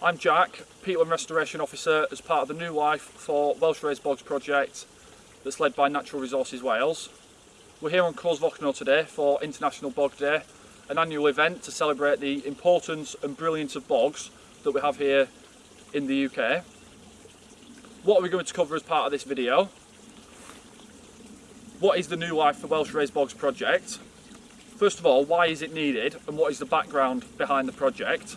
I'm Jack, Peatland Restoration Officer as part of the New Life for Welsh Raised Bogs project that's led by Natural Resources Wales. We're here on Cors Fochno today for International Bog Day, an annual event to celebrate the importance and brilliance of bogs that we have here in the UK. What are we going to cover as part of this video? What is the New Life for Welsh Raised Bogs project? First of all, why is it needed and what is the background behind the project?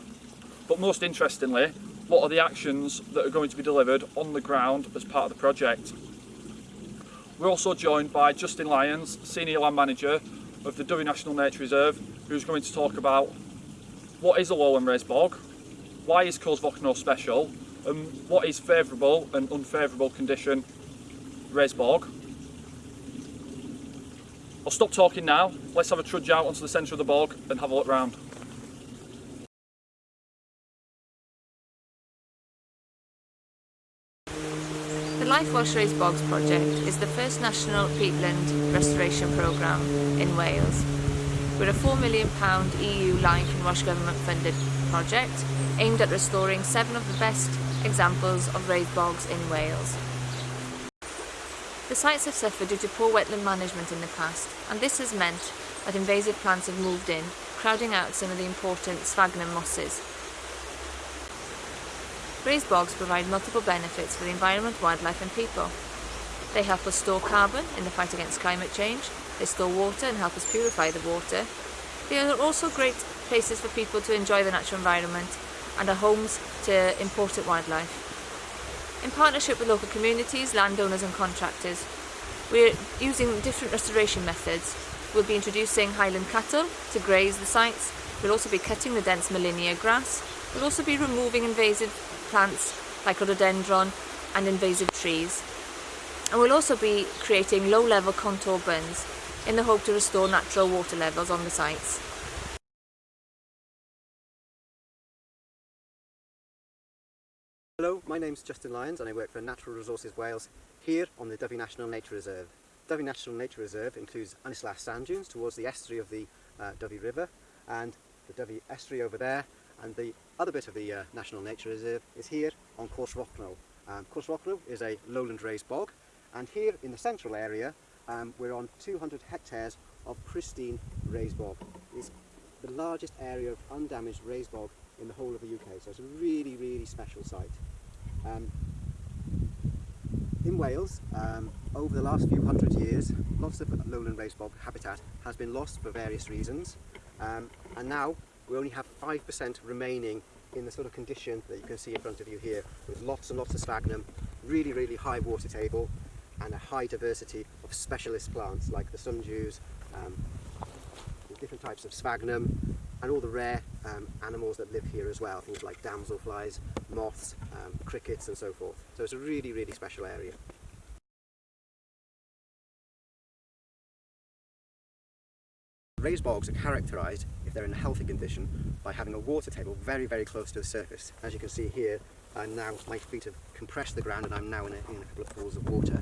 But most interestingly, what are the actions that are going to be delivered on the ground as part of the project? We're also joined by Justin Lyons, Senior Land Manager of the Dyfi National Nature Reserve, who's going to talk about what is a lowland raised bog, why is Cors Fochno special, and what is favourable and unfavourable condition raised bog. I'll stop talking now, let's have a trudge out onto the centre of the bog and have a look round. Welsh Raised Bogs project is the first national peatland restoration programme in Wales. We're a £4 million EU Life and Welsh Government funded project aimed at restoring seven of the best examples of raised bogs in Wales. The sites have suffered due to poor wetland management in the past and this has meant that invasive plants have moved in, crowding out some of the important sphagnum mosses Raised bogs provide multiple benefits for the environment, wildlife and people. They help us store carbon in the fight against climate change, they store water and help us purify the water. They are also great places for people to enjoy the natural environment and are homes to important wildlife. In partnership with local communities, landowners and contractors, we're using different restoration methods. We'll be introducing highland cattle to graze the sites. We'll also be cutting the dense Molinia grass. We'll also be removing invasive plants like rhododendron and invasive trees. And we'll also be creating low-level contour bunds in the hope to restore natural water levels on the sites. Hello, my name's Justin Lyons and I work for Natural Resources Wales here on the Dyfi National Nature Reserve. Dyfi National Nature Reserve includes Ynys Las sand dunes towards the estuary of the uh, River and the Dyfi estuary over there and the other bit of the uh, National Nature Reserve is here on Cors Fochno. Um, Cors Fochno is a lowland raised bog and here in the central area um, we're on 200 hectares of pristine raised bog. It's the largest area of undamaged raised bog in the whole of the UK so it's a really really special site. Um, in Wales, um, over the last few hundred years, lots of lowland raised bog habitat has been lost for various reasons um, and now we only have 5% remaining in the sort of condition that you can see in front of you here, with lots and lots of sphagnum, really, really high water table, and a high diversity of specialist plants like the sundews, um, different types of sphagnum, and all the rare um, animals that live here as well, things like damselflies, moths, um, crickets and so forth. So it's a really, really special area. Raised bogs are characterised, if they're in a healthy condition, by having a water table very, very close to the surface. As you can see here, I'm now, my feet have compressed the ground and I'm now in a, in a couple of pools of water.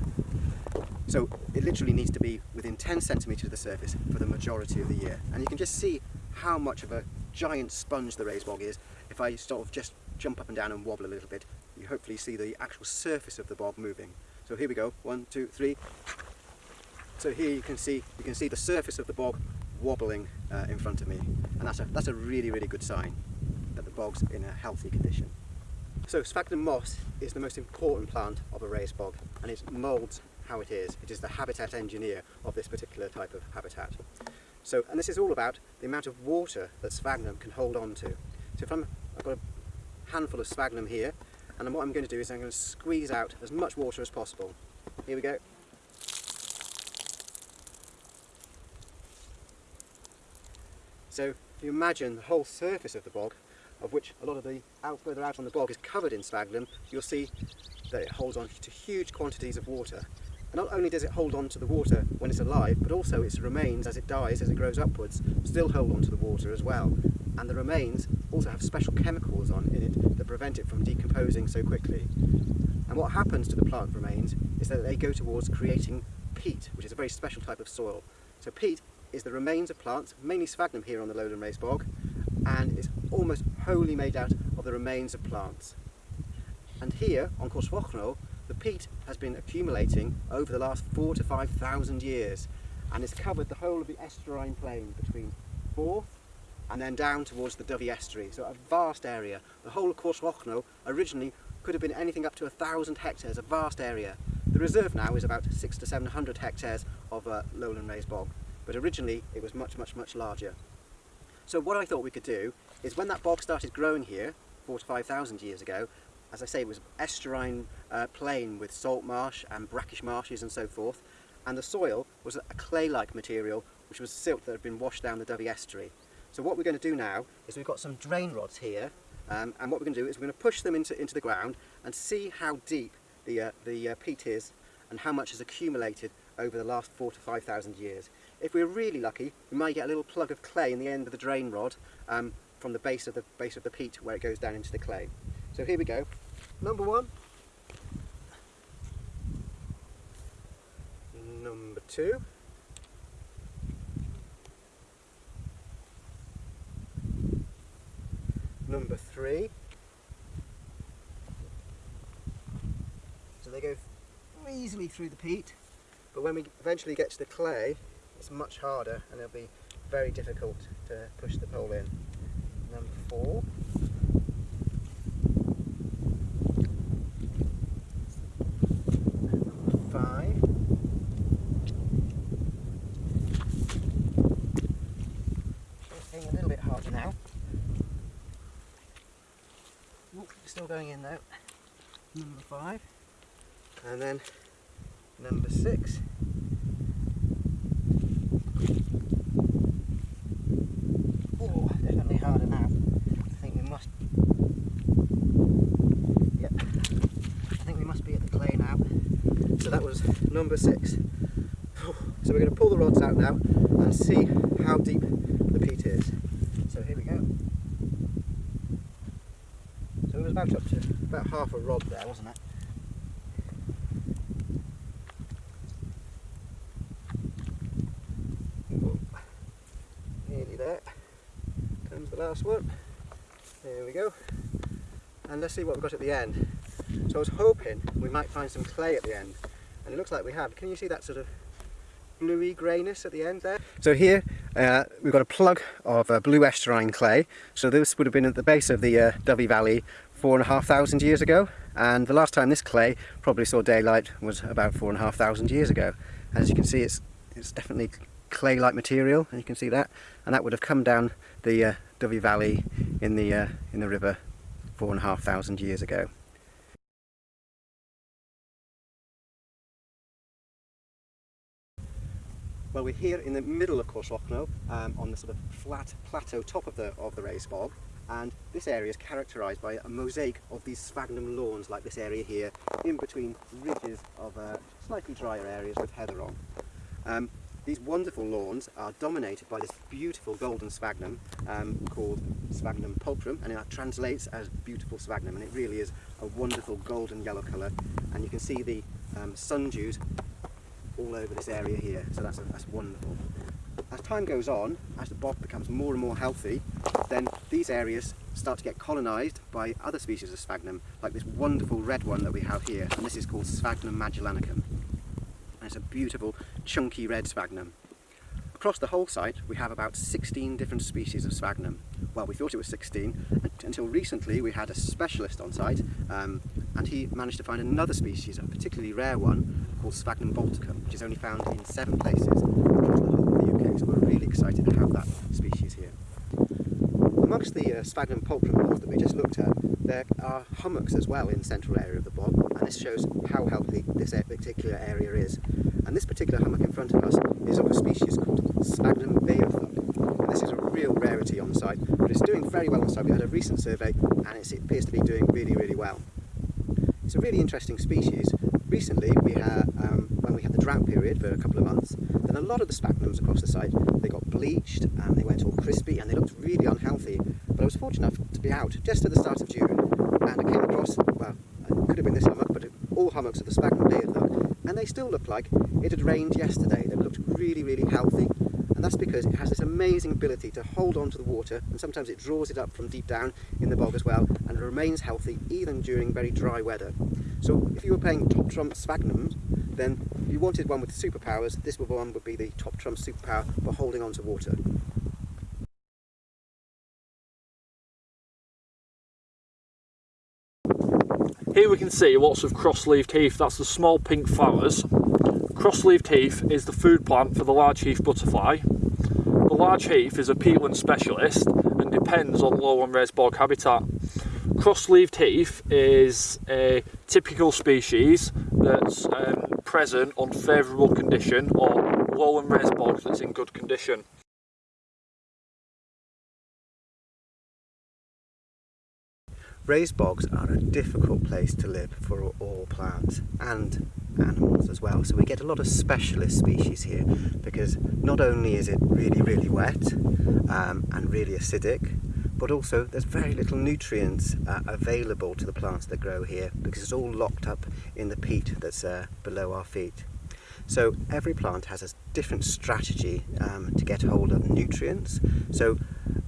So it literally needs to be within 10 centimetres of the surface for the majority of the year. And you can just see how much of a giant sponge the raised bog is. If I sort of just jump up and down and wobble a little bit, you hopefully see the actual surface of the bog moving. So here we go, one, two, three. So here you can see, you can see the surface of the bog wobbling uh, in front of me and that's a, that's a really really good sign that the bog's in a healthy condition. So sphagnum moss is the most important plant of a raised bog and it moulds how it is. It is the habitat engineer of this particular type of habitat. So, and this is all about the amount of water that sphagnum can hold on to. So if I'm, I've got a handful of sphagnum here and then what I'm going to do is I'm going to squeeze out as much water as possible. Here we go. So if you imagine the whole surface of the bog, of which a lot of the out further out on the bog is covered in sphagnum, you'll see that it holds on to huge quantities of water. And not only does it hold on to the water when it's alive, but also its remains as it dies, as it grows upwards, still hold on to the water as well. And the remains also have special chemicals on in it that prevent it from decomposing so quickly. And what happens to the plant remains is that they go towards creating peat, which is a very special type of soil. So peat is the remains of plants, mainly sphagnum here on the lowland raised bog, and it's almost wholly made out of the remains of plants. And here on Cors Fochno, the peat has been accumulating over the last four to five thousand years and it's covered the whole of the estuarine plain between Borth and then down towards the Dovey Estuary. So a vast area. The whole of Cors Fochno originally could have been anything up to a thousand hectares, a vast area. The reserve now is about six to seven hundred hectares of uh, lowland raised bog, but originally it was much, much, much larger. So what I thought we could do is when that bog started growing here, four to five thousand years ago, as I say, it was estuarine uh, plain with salt marsh and brackish marshes and so forth, and the soil was a clay-like material, which was silt that had been washed down the Dovey Estuary. So what we're going to do now is we've got some drain rods here, um, and what we're going to do is we're going to push them into, into the ground and see how deep the, uh, the uh, peat is and how much has accumulated over the last four to five thousand years. If we're really lucky, we might get a little plug of clay in the end of the drain rod um, from the base of the base of the peat where it goes down into the clay. So here we go. Number one. Number two. Number three. So they go easily through the peat, but when we eventually get to the clay, it's much harder and it'll be very difficult to push the pole in. Number four. Number five. Getting a little bit harder now. Still going in though. Number five. And then number six. Oh, definitely harder now. I think we must. Yep. I think we must be at the clay now. So that was number six. So we're going to pull the rods out now and see how deep the peat is. So here we go. So it was about up to about half a rod there, wasn't it? Nearly there. Comes the last one. There we go. And let's see what we've got at the end. So I was hoping we might find some clay at the end. And it looks like we have. Can you see that sort of bluey greyness at the end there? So here uh, we've got a plug of uh, blue estuarine clay. So this would have been at the base of the uh, Dovey Valley four and a half thousand years ago. And the last time this clay probably saw daylight was about four and a half thousand years ago. As you can see, it's, it's definitely clay-like material, and you can see that. And that would have come down the uh, Dovey Valley in the, uh, in the river four and a half thousand years ago. Well, we're here in the middle of Cors Fochno, um, on the sort of flat plateau top of the, of the raised bog, and this area is characterised by a mosaic of these sphagnum lawns like this area here, in between ridges of uh, slightly drier areas with heather on. Um, these wonderful lawns are dominated by this beautiful golden sphagnum um, called Sphagnum pulchrum, and that translates as beautiful sphagnum, and it really is a wonderful golden yellow colour, and you can see the um, sun dews all over this area here, so that's, that's wonderful. As time goes on, as the bog becomes more and more healthy, then these areas start to get colonised by other species of sphagnum, like this wonderful red one that we have here, and this is called Sphagnum magellanicum. It's a beautiful, chunky red sphagnum. Across the whole site, we have about 16 different species of sphagnum. Well, we thought it was 16, until recently we had a specialist on site, um, and he managed to find another species, a particularly rare one, called Sphagnum balticum, which is only found in seven places across the whole of the UK, so we're really excited to have that species here. Amongst the uh, Sphagnum pulchrum lawns that we just looked at, there are hummocks as well in the central area of the bog, and this shows how healthy this particular area is. And this particular hummock in front of us is of a species called Sphagnum beothuc. And this is a real rarity on site, but it's doing very well on site. We had a recent survey, and it appears to be doing really, really well. It's a really interesting species. Recently, we had, um, we had the drought period for a couple of months, then a lot of the sphagnums across the site, they got bleached and they went all crispy and they looked really unhealthy. But I was fortunate enough to be out just at the start of June and I came across, well, it could have been this hummock, but it, all hummocks of the sphagnum beothuc, and they still looked like it had rained yesterday. They looked really, really healthy. And that's because it has this amazing ability to hold on to the water and sometimes it draws it up from deep down in the bog as well and it remains healthy even during very dry weather. So if you were playing top trump sphagnum then you wanted one with superpowers this one would be the top trump superpower for holding on to water. Here we can see lots of cross-leaved heath, that's the small pink flowers. Cross-leaved heath is the food plant for the large heath butterfly. The large heath is a peatland specialist and depends on low and raised bog habitat. Cross-leaved heath is a typical species that's um, present on favourable condition or low and raised bog that's in good condition. Raised bogs are a difficult place to live for all plants and animals as well. So we get a lot of specialist species here because not only is it really, really wet um, and really acidic, but also there's very little nutrients uh, available to the plants that grow here because it's all locked up in the peat that's uh, below our feet. So every plant has a different strategy um, to get hold of nutrients. So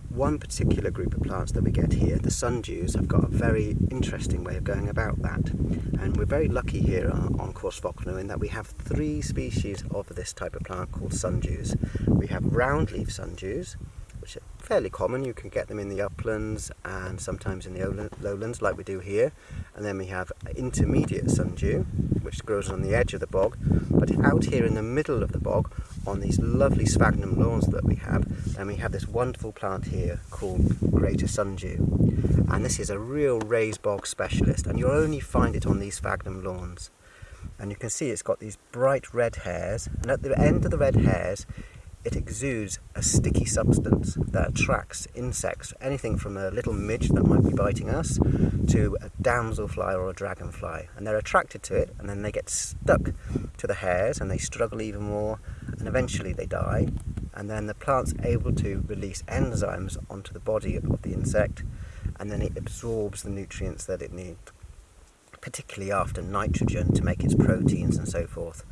one particular group of plants that we get here, the sundews, have got a very interesting way of going about that. And we're very lucky here on, on Cors in that we have three species of this type of plant called sundews. We have round leaf sundews, fairly common. You can get them in the uplands and sometimes in the lowlands like we do here. And then we have intermediate sundew, which grows on the edge of the bog. But out here in the middle of the bog, on these lovely sphagnum lawns that we have and we have this wonderful plant here called greater sundew and this is a real raised bog specialist and you'll only find it on these sphagnum lawns and you can see it's got these bright red hairs and at the end of the red hairs it exudes a sticky substance that attracts insects, anything from a little midge that might be biting us to a damselfly or a dragonfly. And they're attracted to it and then they get stuck to the hairs and they struggle even more and eventually they die. And then the plant's able to release enzymes onto the body of the insect and then it absorbs the nutrients that it needs particularly after nitrogen to make its proteins and so forth.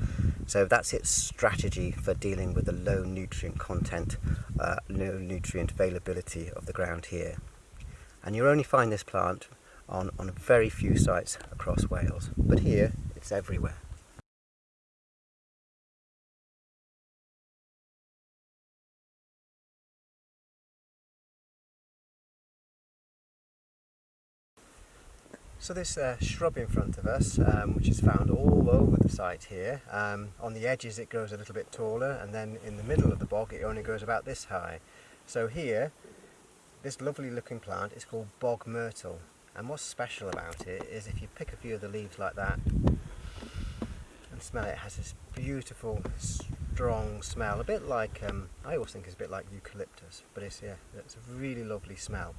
So that's its strategy for dealing with the low nutrient content, uh, low nutrient availability of the ground here. And you'll only find this plant on, on very few sites across Wales, but here it's everywhere. So this uh, shrub in front of us, um, which is found all over the site here, um, on the edges it grows a little bit taller and then in the middle of the bog it only grows about this high. So here, this lovely looking plant is called bog myrtle and what's special about it is if you pick a few of the leaves like that and smell it, it has this beautiful strong smell, a bit like, um, I always think it's a bit like eucalyptus, but it's, yeah, it's a really lovely smell.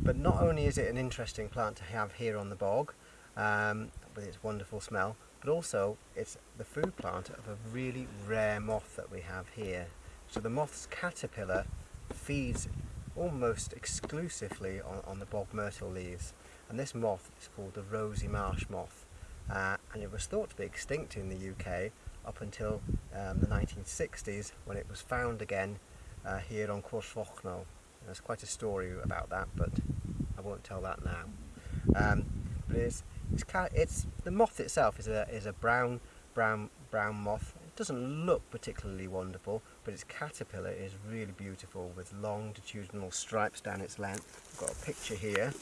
But not only is it an interesting plant to have here on the bog, um, with its wonderful smell, but also it's the food plant of a really rare moth that we have here. So the moth's caterpillar feeds almost exclusively on, on the bog myrtle leaves. And this moth is called the rosy marsh moth. Uh, and it was thought to be extinct in the UK up until um, the 1960s when it was found again uh, here on Cors Fochno. There's quite a story about that, but I won't tell that now. Um, but it's, it's, it's the moth itself is a is a brown brown brown moth. It doesn't look particularly wonderful, but its caterpillar is really beautiful with longitudinal stripes down its length. I've got a picture here.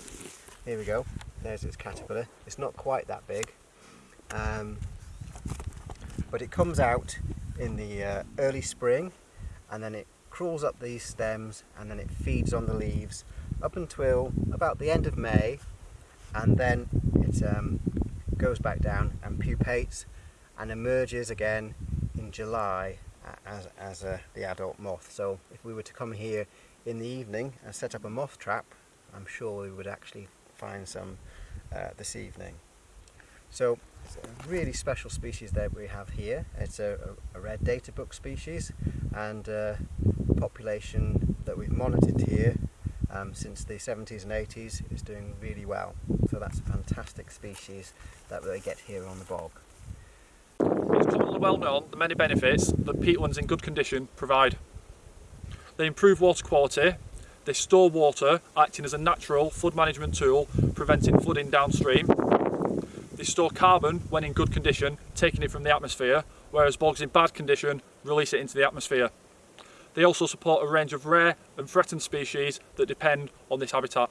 Here we go. There's its caterpillar. It's not quite that big, um, but it comes out in the uh, early spring, and then it crawls up these stems and then it feeds on the leaves up until about the end of May and then it um, goes back down and pupates and emerges again in July as, as a, the adult moth. So if we were to come here in the evening and set up a moth trap, I'm sure we would actually find some uh, this evening. So it's a really special species that we have here. It's a, a red data book species and uh, population that we've monitored here um, since the 70s and 80s is doing really well. So that's a fantastic species that they get here on the bog. It's commonly well known the many benefits that peatlands in good condition provide. They improve water quality, they store water acting as a natural flood management tool preventing flooding downstream. They store carbon when in good condition taking it from the atmosphere whereas bogs in bad condition release it into the atmosphere. They also support a range of rare and threatened species that depend on this habitat.